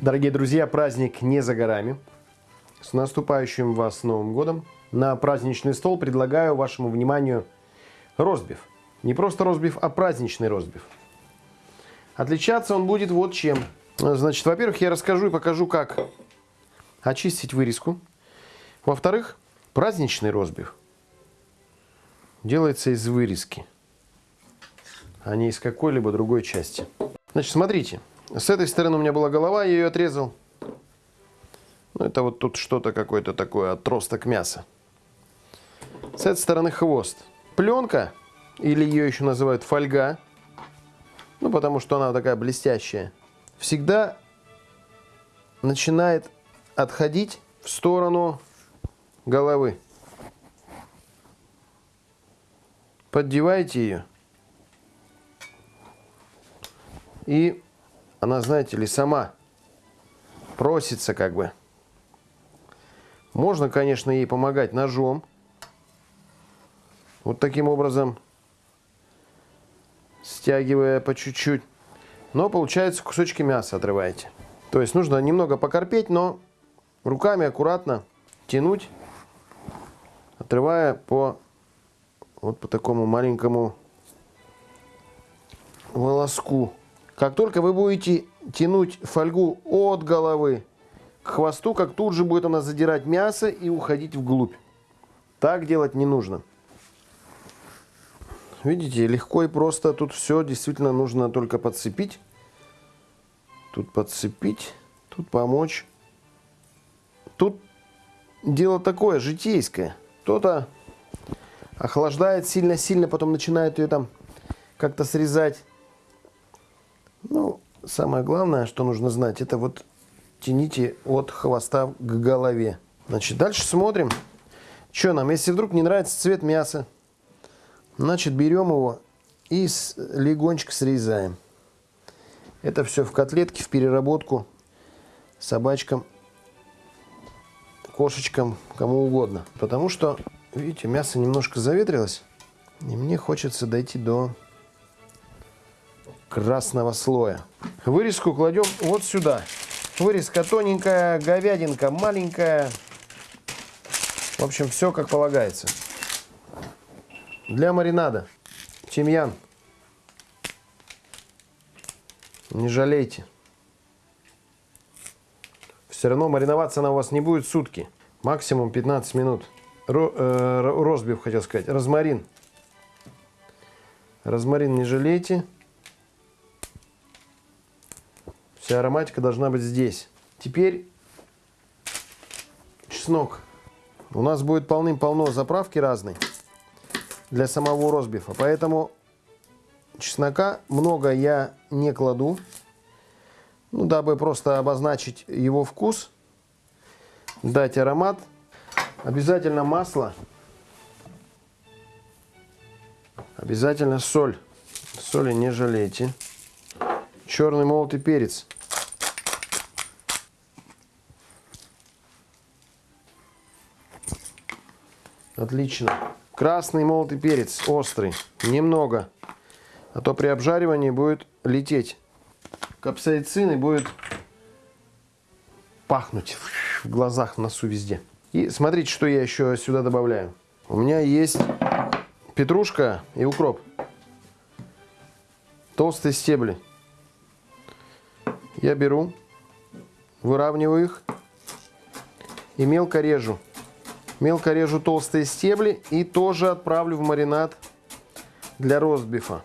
Дорогие друзья, праздник не за горами. С наступающим вас Новым Годом! На праздничный стол предлагаю вашему вниманию розбив. Не просто розбив, а праздничный розбив. Отличаться он будет вот чем. Значит, во-первых, я расскажу и покажу, как очистить вырезку. Во-вторых, праздничный розбив делается из вырезки, а не из какой-либо другой части. Значит, смотрите. С этой стороны у меня была голова, я ее отрезал. Ну, это вот тут что-то какое-то такое, отросток мяса. С этой стороны хвост. Пленка, или ее еще называют фольга, ну, потому что она такая блестящая, всегда начинает отходить в сторону головы. Поддеваете ее. И она, знаете ли, сама просится как бы. Можно, конечно, ей помогать ножом. Вот таким образом, стягивая по чуть-чуть. Но получается кусочки мяса отрываете. То есть нужно немного покорпеть, но руками аккуратно тянуть, отрывая по вот по такому маленькому волоску. Как только вы будете тянуть фольгу от головы к хвосту, как тут же будет она задирать мясо и уходить вглубь. Так делать не нужно. Видите, легко и просто. Тут все действительно нужно только подцепить. Тут подцепить, тут помочь. Тут дело такое, житейское. Кто-то охлаждает сильно-сильно, потом начинает ее там как-то срезать. Ну, самое главное, что нужно знать, это вот тяните от хвоста к голове. Значит, дальше смотрим, что нам. Если вдруг не нравится цвет мяса, значит, берем его и легонечко срезаем. Это все в котлетке, в переработку собачкам, кошечкам, кому угодно. Потому что, видите, мясо немножко заветрилось, и мне хочется дойти до красного слоя. Вырезку кладем вот сюда. Вырезка тоненькая, говядинка маленькая. В общем, все как полагается. Для маринада тимьян. Не жалейте. Все равно мариноваться она у вас не будет сутки. Максимум 15 минут. Ро, э, розбив, хотел сказать. Розмарин. Розмарин не жалейте. Вся ароматика должна быть здесь. Теперь чеснок. У нас будет полным-полно заправки разной для самого розбифа. Поэтому чеснока много я не кладу. Ну, дабы просто обозначить его вкус, дать аромат. Обязательно масло. Обязательно соль. Соли не жалейте. Черный молотый перец. Отлично. Красный молотый перец, острый, немного. А то при обжаривании будет лететь. Капсаицин и будет пахнуть в глазах, в носу, везде. И смотрите, что я еще сюда добавляю. У меня есть петрушка и укроп. Толстые стебли. Я беру, выравниваю их и мелко режу. Мелко режу толстые стебли и тоже отправлю в маринад для ростбифа.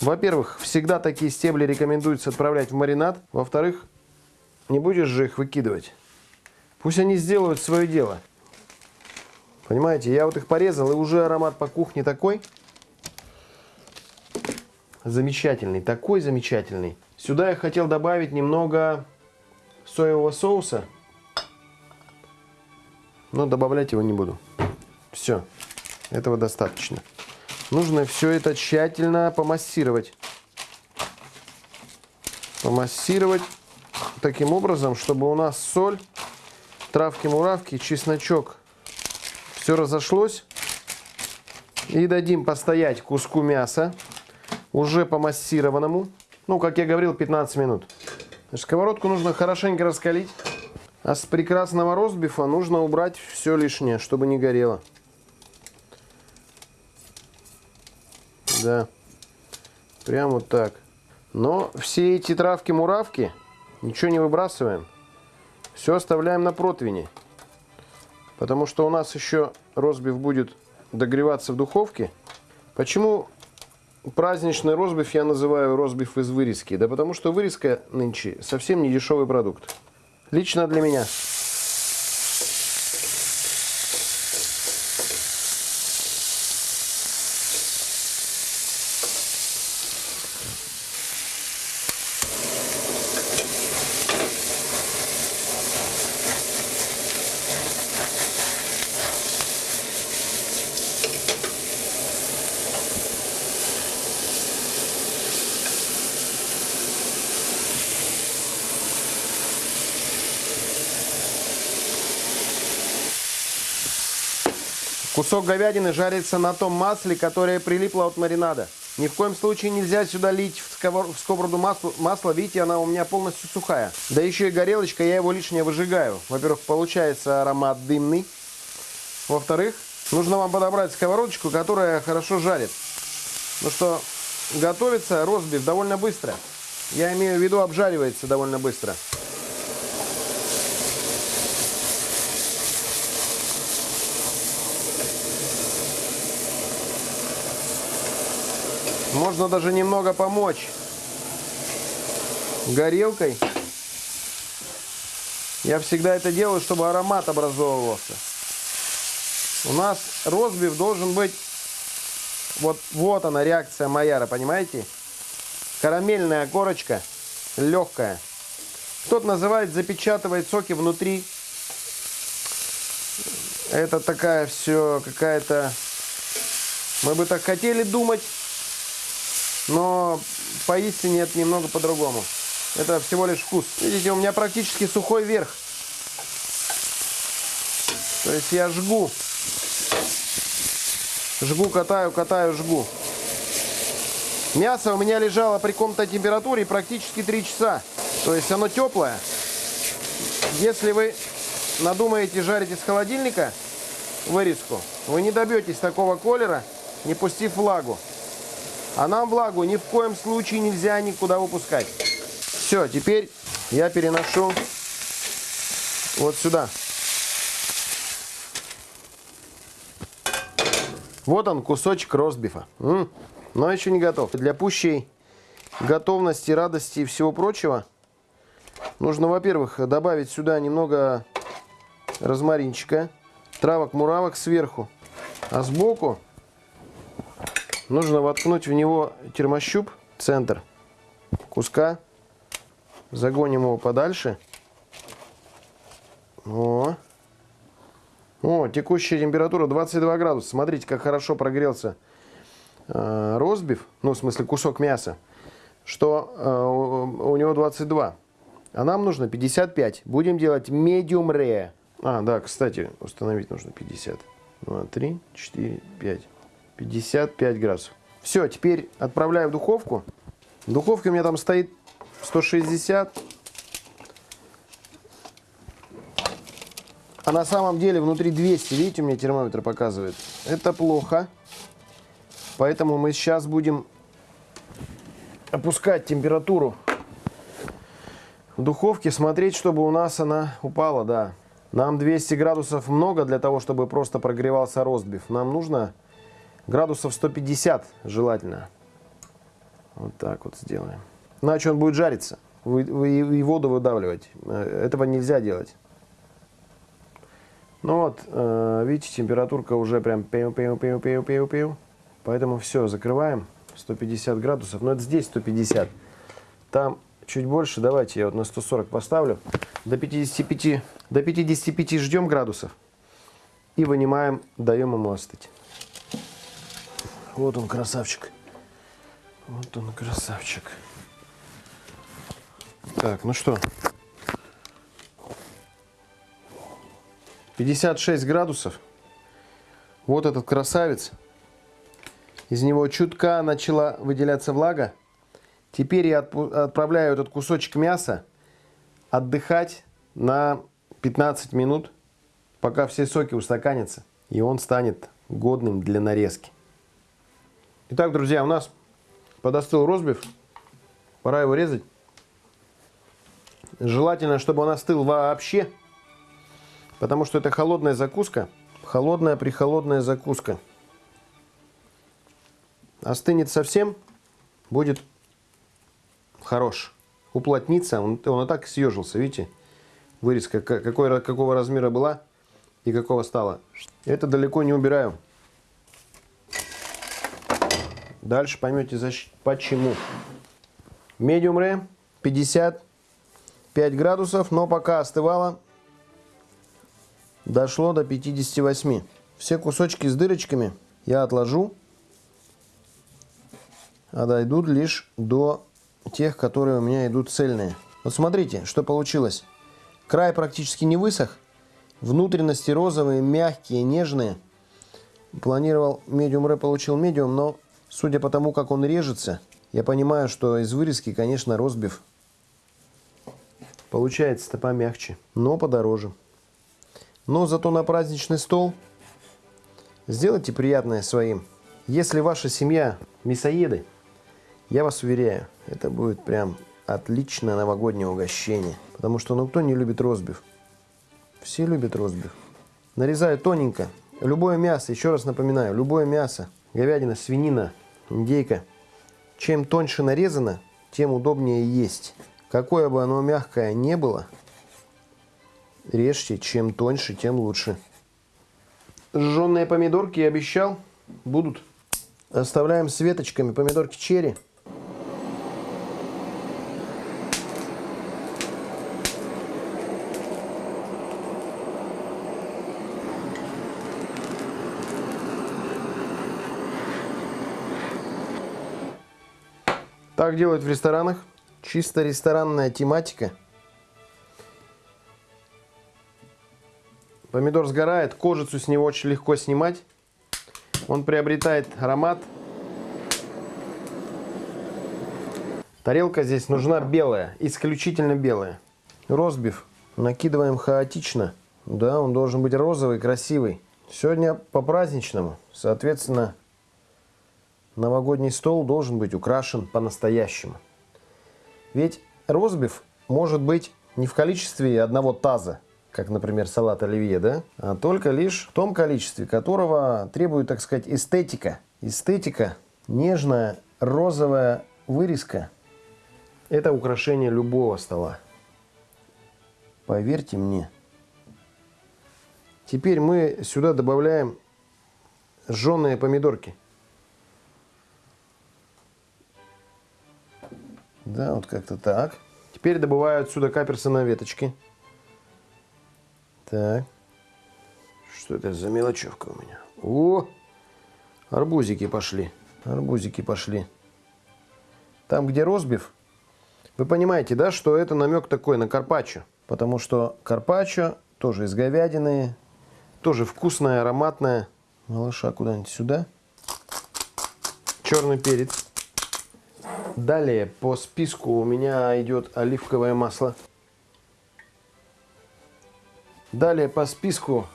Во-первых, всегда такие стебли рекомендуется отправлять в маринад. Во-вторых, не будешь же их выкидывать. Пусть они сделают свое дело. Понимаете, я вот их порезал, и уже аромат по кухне такой замечательный, такой замечательный. Сюда я хотел добавить немного соевого соуса но добавлять его не буду. Все, этого достаточно. Нужно все это тщательно помассировать. Помассировать таким образом, чтобы у нас соль, травки-муравки, чесночок все разошлось. И дадим постоять куску мяса, уже помассированному. Ну, как я говорил, 15 минут. Сковородку нужно хорошенько раскалить. А с прекрасного ростбифа нужно убрать все лишнее, чтобы не горело. Да. Прям вот так. Но все эти травки-муравки ничего не выбрасываем. Все оставляем на противне. Потому что у нас еще розбив будет догреваться в духовке. Почему праздничный розбив я называю розбив из вырезки? Да потому что вырезка нынче совсем не дешевый продукт. Лично для меня. Кусок говядины жарится на том масле, которое прилипло от маринада. Ни в коем случае нельзя сюда лить в, сковор... в сковороду масло. масло. Видите, она у меня полностью сухая. Да еще и горелочка, я его лишнее выжигаю. Во-первых, получается аромат дымный. Во-вторых, нужно вам подобрать сковородочку, которая хорошо жарит. Ну что, готовится розбив довольно быстро. Я имею в виду, обжаривается довольно быстро. Можно даже немного помочь горелкой. Я всегда это делаю, чтобы аромат образовывался. У нас розбив должен быть... Вот, вот она реакция Майяра, понимаете? Карамельная корочка, легкая. Кто-то называет запечатывает соки внутри. Это такая все какая-то... Мы бы так хотели думать, но поистине это немного по-другому. Это всего лишь вкус. Видите, у меня практически сухой верх. То есть я жгу. Жгу, катаю, катаю, жгу. Мясо у меня лежало при комнатной температуре практически 3 часа. То есть оно теплое. Если вы надумаете жарить из холодильника вырезку, вы не добьетесь такого колера, не пустив влагу. А нам влагу ни в коем случае нельзя никуда выпускать. Все, теперь я переношу вот сюда. Вот он, кусочек ростбифа. М-м, но еще не готов. Для пущей готовности, радости и всего прочего нужно, во-первых, добавить сюда немного розмаринчика, травок-муравок сверху. А сбоку Нужно воткнуть в него термощуп, центр куска. Загоним его подальше. О. О, текущая температура 22 градуса. Смотрите, как хорошо прогрелся э, розбив, ну, в смысле, кусок мяса, что э, у него 22. А нам нужно 55. Будем делать medium rare. А, да, кстати, установить нужно 50. 2, 3, 4, 5. 55 градусов. Все, теперь отправляю в духовку. В духовке у меня там стоит 160. А на самом деле внутри 200. Видите, у меня термометр показывает. Это плохо. Поэтому мы сейчас будем опускать температуру в духовке, смотреть, чтобы у нас она упала, да. Нам 200 градусов много для того, чтобы просто прогревался ростбиф. Нам нужно Градусов 150 желательно. Вот так вот сделаем. Иначе он будет жариться вы, вы, и воду выдавливать. Э, этого нельзя делать. Ну вот, э, видите, температурка уже прям пеу пеу пеу пеу пеу пеу Поэтому все, закрываем. 150 градусов. Но это здесь 150. Там чуть больше. Давайте я вот на 140 поставлю. До 55, до 55 ждем градусов. И вынимаем, даем ему остыть. Вот он, красавчик. Вот он, красавчик. Так, ну что. 56 градусов. Вот этот красавец. Из него чутка начала выделяться влага. Теперь я отправляю этот кусочек мяса отдыхать на 15 минут, пока все соки устаканятся, и он станет годным для нарезки. Итак, друзья, у нас подостыл розбив. Пора его резать. Желательно, чтобы он остыл вообще, потому что это холодная закуска. Холодная прихолодная закуска. Остынет совсем, будет хорош. Уплотнится, он, он и так съежился, видите? Вырезка какой, какого размера была и какого стала. Это далеко не убираю. Дальше поймете почему. Medium rare 55 градусов, но пока остывало, дошло до 58. Все кусочки с дырочками я отложу, а дойдут лишь до тех, которые у меня идут цельные. Вот смотрите, что получилось. Край практически не высох, внутренности розовые, мягкие, нежные. Планировал medium rare, получил medium, но судя по тому, как он режется, я понимаю, что из вырезки, конечно, розбив получается-то помягче, но подороже. Но зато на праздничный стол сделайте приятное своим. Если ваша семья мясоеды, я вас уверяю, это будет прям отличное новогоднее угощение. Потому что ну кто не любит розбив? Все любят розбив. Нарезаю тоненько. Любое мясо, еще раз напоминаю, любое мясо, говядина, свинина, индейка – чем тоньше нарезано, тем удобнее есть. Какое бы оно мягкое не было, режьте, чем тоньше, тем лучше. Жженые помидорки, я обещал, будут. Оставляем с веточками помидорки черри. Так делают в ресторанах. Чисто ресторанная тематика. Помидор сгорает, кожицу с него очень легко снимать. Он приобретает аромат. Тарелка здесь нужна белая, исключительно белая. Розбив накидываем хаотично. Да, он должен быть розовый, красивый. Сегодня по-праздничному, соответственно, новогодний стол должен быть украшен по-настоящему. Ведь розбив может быть не в количестве одного таза, как, например, салат оливье, да? а только лишь в том количестве, которого требует, так сказать, эстетика. Эстетика, нежная розовая вырезка – это украшение любого стола. Поверьте мне. Теперь мы сюда добавляем жженые помидорки – Да, вот как-то так. Теперь добываю отсюда каперсы на веточке. Так. Что это за мелочевка у меня? О! Арбузики пошли. Арбузики пошли. Там, где розбив, вы понимаете, да, что это намек такой на карпаччо. Потому что карпаччо тоже из говядины, тоже вкусная, ароматная. Малыша куда-нибудь сюда. Черный перец. Далее по списку у меня идет оливковое масло. Далее по списку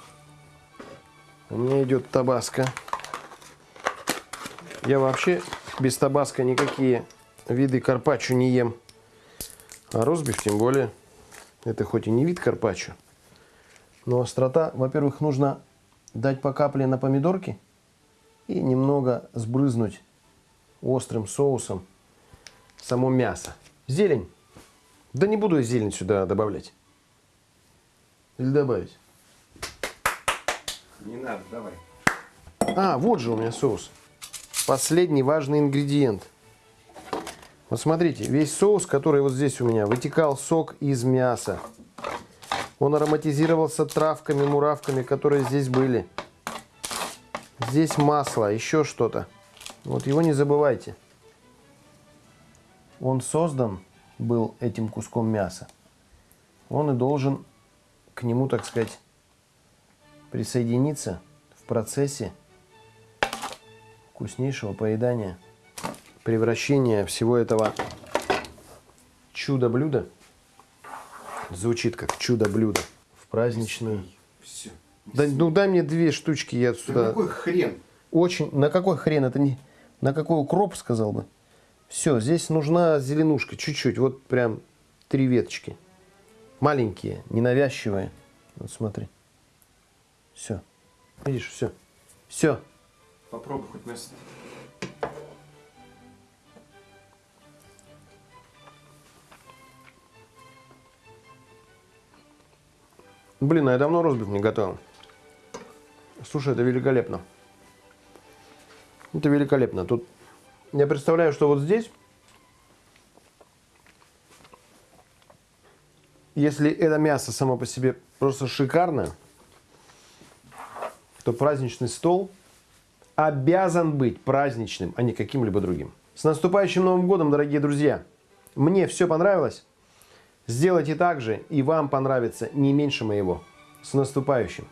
у меня идет табаско. Я вообще без табаско никакие виды карпаччо не ем. А розбив тем более. Это хоть и не вид карпаччо, но острота, во-первых, нужно дать по капле на помидорки и немного сбрызнуть острым соусом само мясо. Зелень. Да не буду я зелень сюда добавлять. Или добавить? Не надо, давай. А, вот же у меня соус. Последний важный ингредиент. Вот смотрите, весь соус, который вот здесь у меня, вытекал сок из мяса. Он ароматизировался травками, муравками, которые здесь были. Здесь масло, еще что-то. Вот его не забывайте он создан был этим куском мяса, он и должен к нему, так сказать, присоединиться в процессе вкуснейшего поедания, превращения всего этого чудо-блюда Звучит как чудо-блюдо. В праздничную. Все. Да, ну дай мне две штучки, я Да сюда. какой хрен? Очень. На какой хрен это не. На какой укроп сказал бы? Все, здесь нужна зеленушка, чуть-чуть. Вот прям три веточки. Маленькие, ненавязчивые. Вот смотри. Все. Видишь, все. Все. Попробуй хоть мясо. Блин, а я давно розбив не готовил. Слушай, это великолепно. Это великолепно. Тут я представляю, что вот здесь, если это мясо само по себе просто шикарное, то праздничный стол обязан быть праздничным, а не каким-либо другим. С наступающим Новым годом, дорогие друзья! Мне все понравилось. Сделайте так же, и вам понравится не меньше моего. С наступающим!